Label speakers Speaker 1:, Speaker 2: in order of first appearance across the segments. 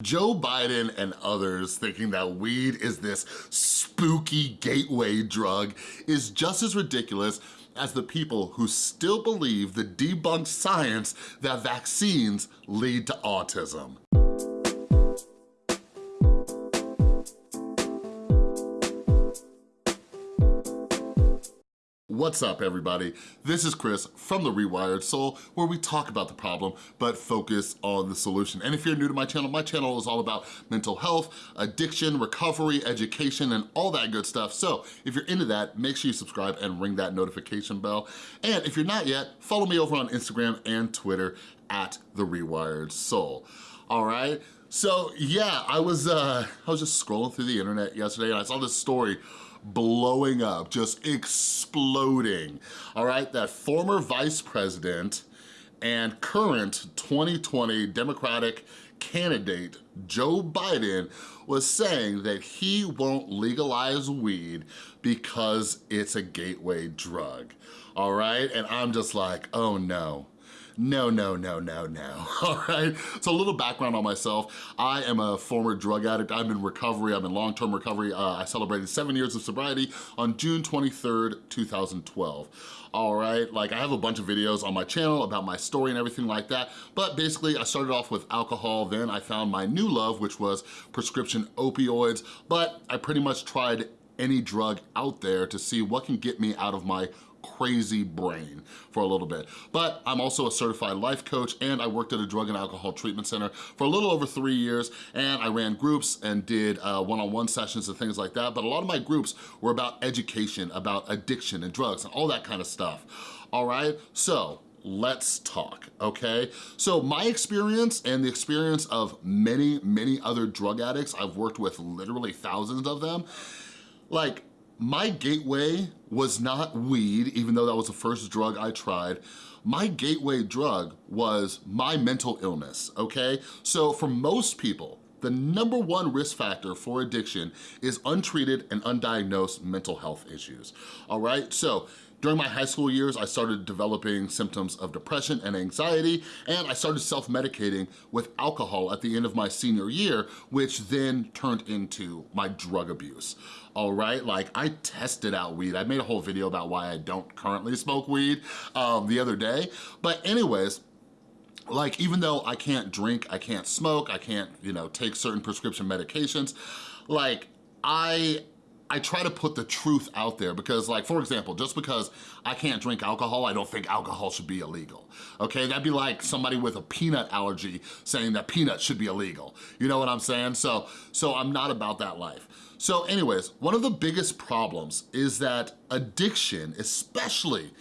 Speaker 1: Joe Biden and others thinking that weed is this spooky gateway drug is just as ridiculous as the people who still believe the debunked science that vaccines lead to autism. What's up, everybody? This is Chris from The Rewired Soul, where we talk about the problem, but focus on the solution. And if you're new to my channel, my channel is all about mental health, addiction, recovery, education, and all that good stuff. So if you're into that, make sure you subscribe and ring that notification bell. And if you're not yet, follow me over on Instagram and Twitter at The Rewired Soul. All right? So yeah, I was, uh, I was just scrolling through the internet yesterday and I saw this story blowing up, just exploding, all right? That former vice president and current 2020 Democratic candidate, Joe Biden, was saying that he won't legalize weed because it's a gateway drug, all right? And I'm just like, oh no. No, no, no, no, no, all right? So a little background on myself. I am a former drug addict. I'm in recovery, I'm in long-term recovery. Uh, I celebrated seven years of sobriety on June 23rd, 2012 all right? Like I have a bunch of videos on my channel about my story and everything like that, but basically I started off with alcohol, then I found my new love, which was prescription opioids, but I pretty much tried any drug out there to see what can get me out of my crazy brain for a little bit. But I'm also a certified life coach and I worked at a drug and alcohol treatment center for a little over three years and I ran groups and did uh, one-on-one -on -one sessions and things like that. But a lot of my groups were about education, about addiction and drugs and all that kind of stuff. All right, so let's talk, okay? So my experience and the experience of many, many other drug addicts, I've worked with literally thousands of them, like my gateway was not weed, even though that was the first drug I tried. My gateway drug was my mental illness, okay? So for most people, the number one risk factor for addiction is untreated and undiagnosed mental health issues, all right? So during my high school years, I started developing symptoms of depression and anxiety, and I started self-medicating with alcohol at the end of my senior year, which then turned into my drug abuse, all right? Like, I tested out weed. I made a whole video about why I don't currently smoke weed um, the other day. But anyways, like, even though I can't drink, I can't smoke, I can't, you know, take certain prescription medications, like, I I try to put the truth out there because like, for example, just because I can't drink alcohol, I don't think alcohol should be illegal, okay? That'd be like somebody with a peanut allergy saying that peanuts should be illegal. You know what I'm saying? So, so I'm not about that life. So anyways, one of the biggest problems is that addiction, especially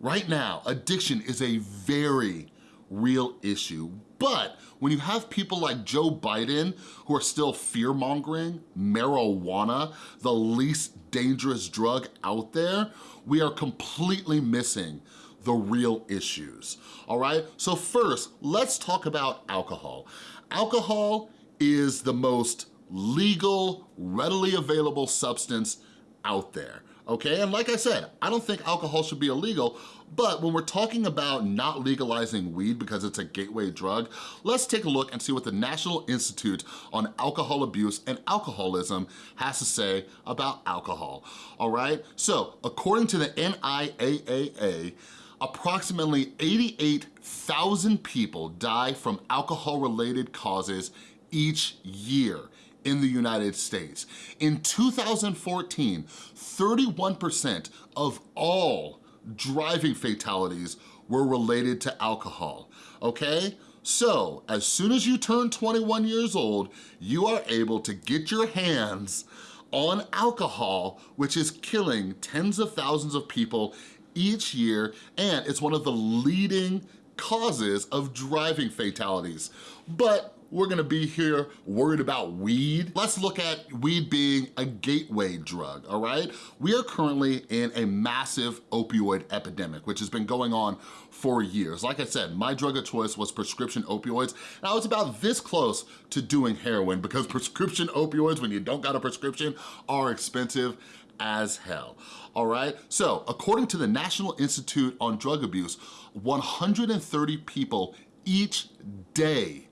Speaker 1: right now, addiction is a very real issue. But when you have people like Joe Biden who are still fear-mongering marijuana, the least dangerous drug out there, we are completely missing the real issues, all right? So first, let's talk about alcohol. Alcohol is the most legal, readily available substance out there okay? And like I said, I don't think alcohol should be illegal, but when we're talking about not legalizing weed because it's a gateway drug, let's take a look and see what the National Institute on Alcohol Abuse and Alcoholism has to say about alcohol, all right? So according to the NIAAA, approximately 88,000 people die from alcohol-related causes each year in the United States. In 2014, 31% of all driving fatalities were related to alcohol, okay? So, as soon as you turn 21 years old, you are able to get your hands on alcohol, which is killing tens of thousands of people each year, and it's one of the leading causes of driving fatalities. But we're gonna be here worried about weed. Let's look at weed being a gateway drug, all right? We are currently in a massive opioid epidemic, which has been going on for years. Like I said, my drug of choice was prescription opioids, and I was about this close to doing heroin because prescription opioids, when you don't got a prescription, are expensive as hell, all right? So according to the National Institute on Drug Abuse, 130 people each day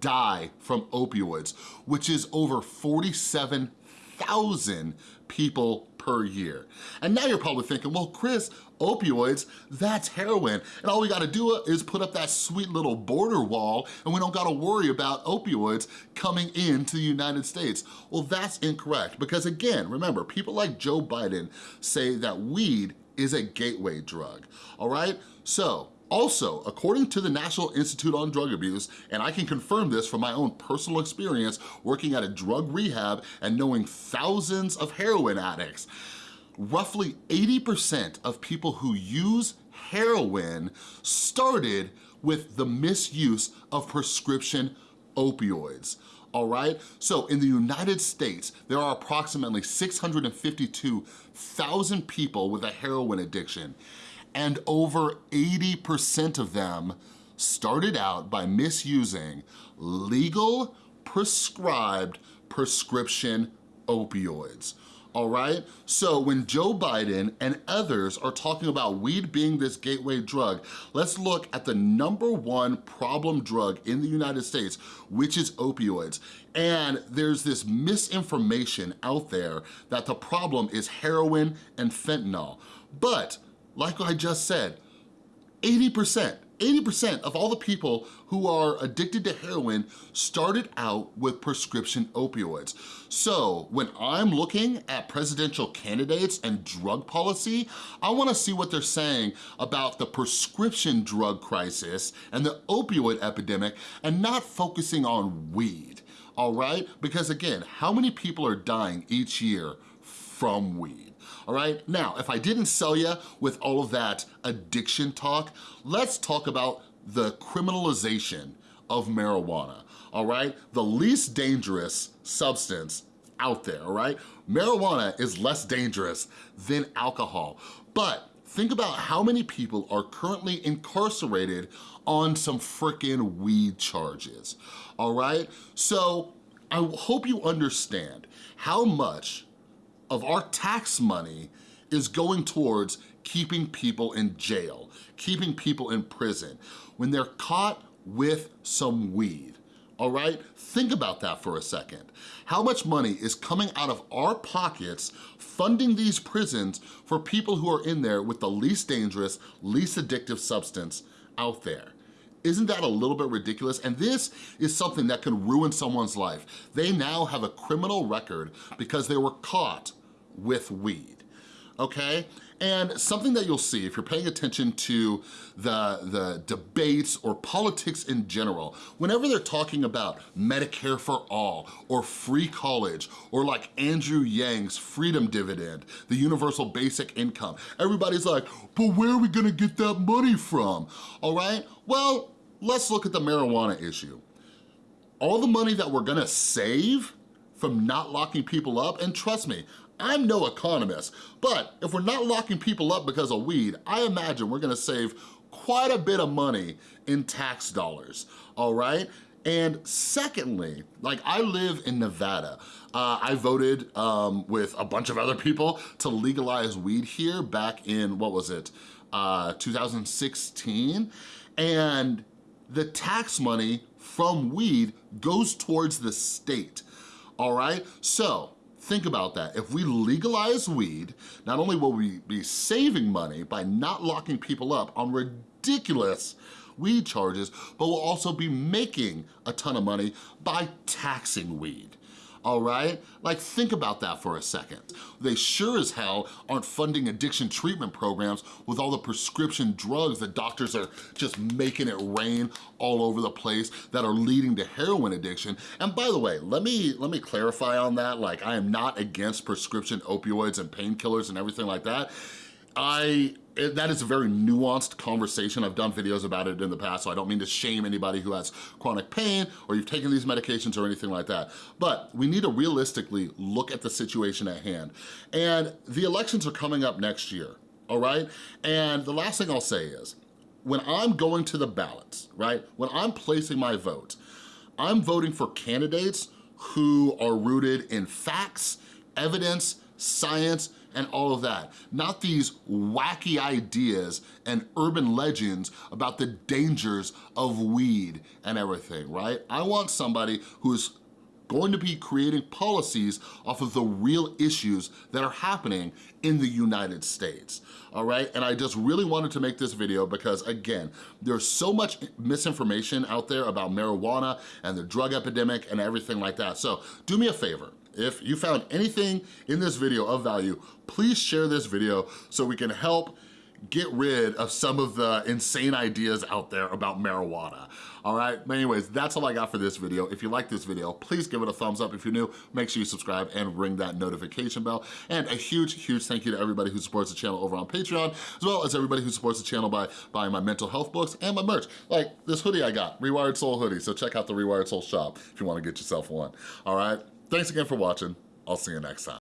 Speaker 1: die from opioids, which is over 47,000 people per year. And now you're probably thinking, well, Chris, opioids, that's heroin. And all we gotta do is put up that sweet little border wall and we don't gotta worry about opioids coming into the United States. Well, that's incorrect because again, remember, people like Joe Biden say that weed is a gateway drug, all right? So also, according to the National Institute on Drug Abuse, and I can confirm this from my own personal experience working at a drug rehab and knowing thousands of heroin addicts, roughly 80% of people who use heroin started with the misuse of prescription opioids all right? So in the United States, there are approximately 652,000 people with a heroin addiction and over 80% of them started out by misusing legal prescribed prescription opioids all right? So when Joe Biden and others are talking about weed being this gateway drug, let's look at the number one problem drug in the United States, which is opioids. And there's this misinformation out there that the problem is heroin and fentanyl. But like I just said, 80%, 80% of all the people who are addicted to heroin started out with prescription opioids. So when I'm looking at presidential candidates and drug policy, I wanna see what they're saying about the prescription drug crisis and the opioid epidemic and not focusing on weed, all right? Because again, how many people are dying each year from weed? all right? Now, if I didn't sell you with all of that addiction talk, let's talk about the criminalization of marijuana, all right? The least dangerous substance out there, all right? Marijuana is less dangerous than alcohol, but think about how many people are currently incarcerated on some freaking weed charges, all right? So I hope you understand how much of our tax money is going towards keeping people in jail, keeping people in prison when they're caught with some weed all right? Think about that for a second. How much money is coming out of our pockets funding these prisons for people who are in there with the least dangerous, least addictive substance out there? Isn't that a little bit ridiculous? And this is something that can ruin someone's life. They now have a criminal record because they were caught with weed, okay? And something that you'll see if you're paying attention to the, the debates or politics in general, whenever they're talking about Medicare for all or free college or like Andrew Yang's freedom dividend, the universal basic income, everybody's like, but where are we gonna get that money from? All right, well, let's look at the marijuana issue. All the money that we're gonna save from not locking people up, and trust me, I'm no economist, but if we're not locking people up because of weed, I imagine we're gonna save quite a bit of money in tax dollars, all right? And secondly, like I live in Nevada. Uh, I voted um, with a bunch of other people to legalize weed here back in, what was it, uh, 2016. And the tax money from weed goes towards the state, all right? So Think about that. If we legalize weed, not only will we be saving money by not locking people up on ridiculous weed charges, but we'll also be making a ton of money by taxing weed all right? Like think about that for a second. They sure as hell aren't funding addiction treatment programs with all the prescription drugs that doctors are just making it rain all over the place that are leading to heroin addiction. And by the way, let me, let me clarify on that. Like I am not against prescription opioids and painkillers and everything like that. I it, that is a very nuanced conversation. I've done videos about it in the past, so I don't mean to shame anybody who has chronic pain or you've taken these medications or anything like that. But we need to realistically look at the situation at hand. And the elections are coming up next year, all right? And the last thing I'll say is, when I'm going to the ballots, right? When I'm placing my vote, I'm voting for candidates who are rooted in facts, evidence, science, and all of that. Not these wacky ideas and urban legends about the dangers of weed and everything, right? I want somebody who's going to be creating policies off of the real issues that are happening in the United States, all right? And I just really wanted to make this video because again, there's so much misinformation out there about marijuana and the drug epidemic and everything like that. So do me a favor, if you found anything in this video of value, please share this video so we can help get rid of some of the insane ideas out there about marijuana. All right, anyways, that's all I got for this video. If you like this video, please give it a thumbs up. If you're new, make sure you subscribe and ring that notification bell. And a huge, huge thank you to everybody who supports the channel over on Patreon, as well as everybody who supports the channel by buying my mental health books and my merch, like this hoodie I got, Rewired Soul hoodie. So check out the Rewired Soul shop if you wanna get yourself one, all right? Thanks again for watching. I'll see you next time.